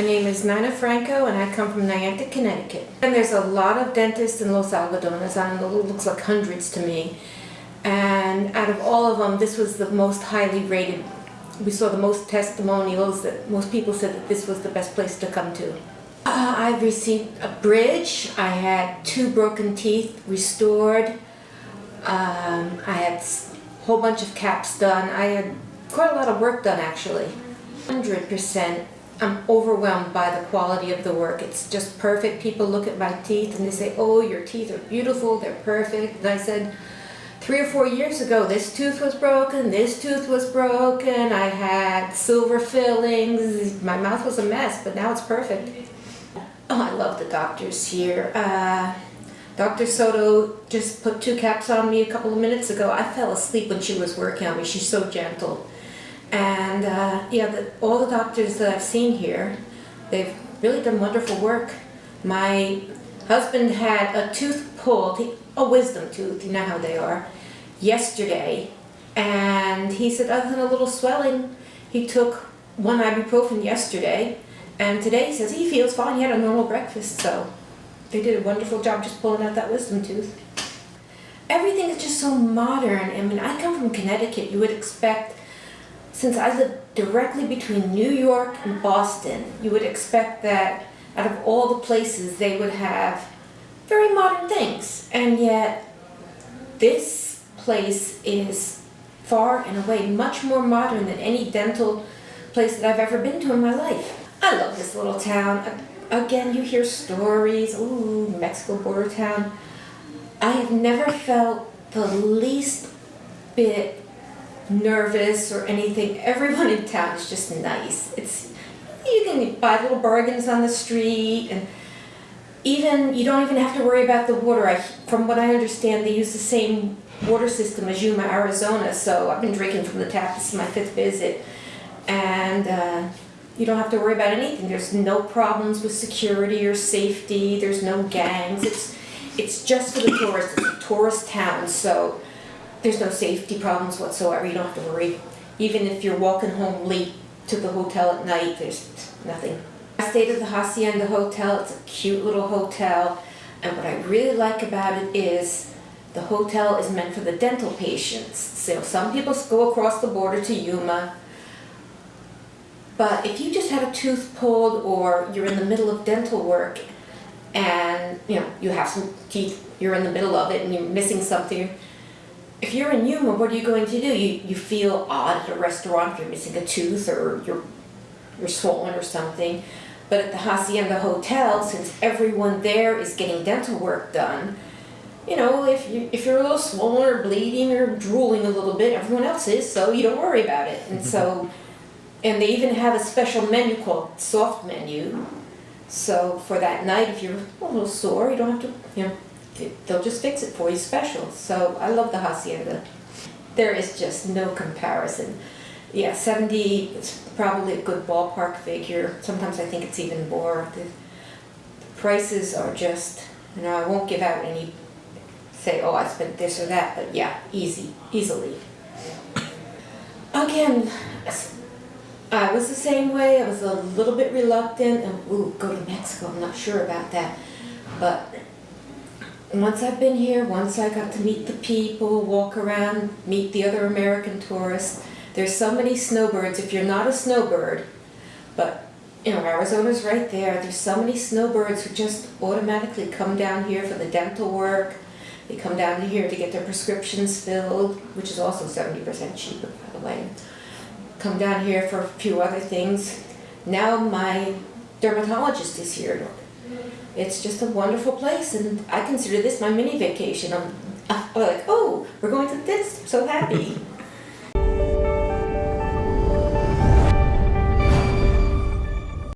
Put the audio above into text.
My name is Nina Franco and I come from Niantic, Connecticut. And there's a lot of dentists in Los Algodones. Know, it looks like hundreds to me. And out of all of them, this was the most highly rated. We saw the most testimonials that most people said that this was the best place to come to. Uh, I received a bridge. I had two broken teeth restored. Um, I had a whole bunch of caps done. I had quite a lot of work done actually. 100%. I'm overwhelmed by the quality of the work. It's just perfect. People look at my teeth and they say, oh, your teeth are beautiful, they're perfect. And I said, three or four years ago, this tooth was broken, this tooth was broken, I had silver fillings, my mouth was a mess, but now it's perfect. Oh, I love the doctors here. Uh, Dr. Soto just put two caps on me a couple of minutes ago. I fell asleep when she was working on me. She's so gentle. And uh, yeah, the, all the doctors that I've seen here, they've really done wonderful work. My husband had a tooth pulled, a wisdom tooth, you know how they are, yesterday. And he said other than a little swelling, he took one ibuprofen yesterday. And today he says he feels fine, he had a normal breakfast, so they did a wonderful job just pulling out that wisdom tooth. Everything is just so modern. I mean, I come from Connecticut. You would expect since I live directly between New York and Boston, you would expect that out of all the places they would have very modern things. And yet this place is far and away much more modern than any dental place that I've ever been to in my life. I love this little town. Again, you hear stories, ooh, Mexico border town. I have never felt the least bit nervous or anything. Everyone in town is just nice. It's you can buy little bargains on the street and even you don't even have to worry about the water. I, from what I understand, they use the same water system as Yuma, Arizona. So I've been drinking from the tap. This is my fifth visit, and uh, you don't have to worry about anything. There's no problems with security or safety. There's no gangs. It's it's just for the tourists. It's a tourist town, so there's no safety problems whatsoever. You don't have to worry. Even if you're walking home late to the hotel at night, there's nothing. I stayed at the Hacienda Hotel. It's a cute little hotel. And what I really like about it is the hotel is meant for the dental patients. So some people go across the border to Yuma. But if you just had a tooth pulled or you're in the middle of dental work and you know you have some teeth, you're in the middle of it and you're missing something, if you're in Yuma, what are you going to do? You, you feel odd at a restaurant if you're missing a tooth or you're, you're swollen or something. But at the Hacienda Hotel, since everyone there is getting dental work done, you know, if, you, if you're a little swollen or bleeding or drooling a little bit, everyone else is, so you don't worry about it. And so, mm-hmm. and they even have a special menu called soft menu. So for that night, if you're a little sore, you don't have to, you know, they'll just fix it for you special. So I love the Hacienda. There is just no comparison. Yeah, 70 is probably a good ballpark figure. Sometimes I think it's even more. The, the prices are just, you know, I won't give out any, say, oh, I spent this or that, but yeah, easy, easily. Again, I was the same way. I was a little bit reluctant and, ooh, go to Mexico. I'm not sure about that. But once I've been here, once I got to meet the people, walk around, meet the other American tourists, there's so many snowbirds. If you're not a snowbird, but you know, Arizona's right there, there's so many snowbirds who just automatically come down here for the dental work. They come down here to get their prescriptions filled, which is also 70% cheaper, by the way. Come down here for a few other things. Now my dermatologist is here it's just a wonderful place and I consider this my mini vacation. I'm, I'm like, oh, we're going to this, I'm so happy.